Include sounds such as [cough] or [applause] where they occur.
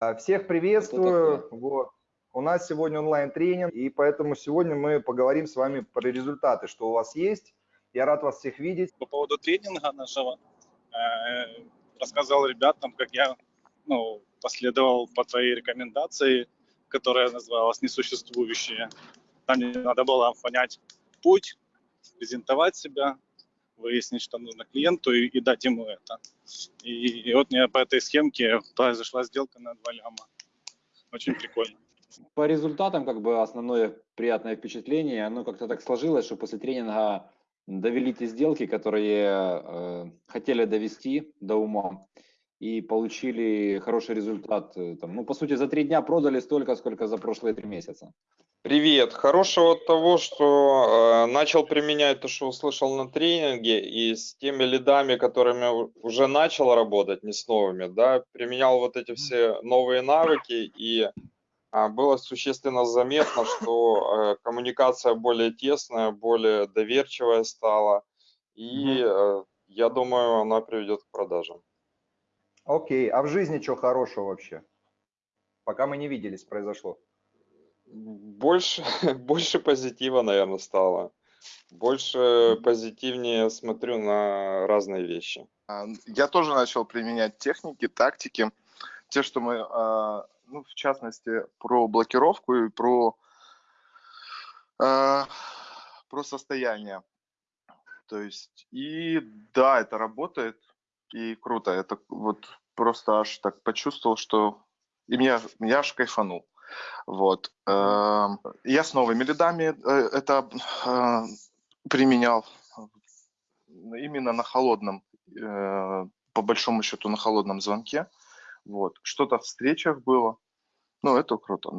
А, Всех приветствую. Вот. У нас сегодня онлайн-тренинг, и поэтому сегодня мы поговорим с вами про результаты, что у вас есть. Я рад вас всех видеть. по поводу тренинга нашего. э, Рассказал ребятам, как я ну, последовал по твоей рекомендации, которая называлась «Несуществующие». Там мне надо было понять путь, презентовать себя, выяснить, что нужно клиенту и, и дать ему это. И, и вот меня по этой схемке произошла сделка на 2 ляма. Очень прикольно. По результатам, как бы основное приятное впечатление, оно как-то так сложилось, что после тренинга довели те сделки, которые э, хотели довести до ума и получили хороший результат. э, Там, ну, по сути, за три дня продали столько, сколько за прошлые три месяца. Привет. Хорошего от того, что э, начал применять то, что услышал на тренинге, и с теми лидами, которыми уже начал работать, не с новыми, да, применял вот эти все новые навыки, и а, было существенно заметно, что э, коммуникация более тесная, более доверчивая стала, и э, я думаю, она приведет к продажам. Окей, а в жизни что хорошего вообще? Пока мы не виделись, произошло. Больше, [laughs] больше позитива, наверное, стало. Больше позитивнее смотрю на разные вещи. А, Я тоже начал применять техники, тактики, те, что мы, а, ну, в частности, про блокировку и про, а, про состояние. То есть, и да, это работает, и круто. Это вот просто аж так почувствовал, что и меня, я аж кайфанул. Вот. Эм, Я с новыми лидами э, это э, применял именно на холодном э, по большому счету на холодном звонке. Вот. Что-то в встречах было. Ну, это круто. да.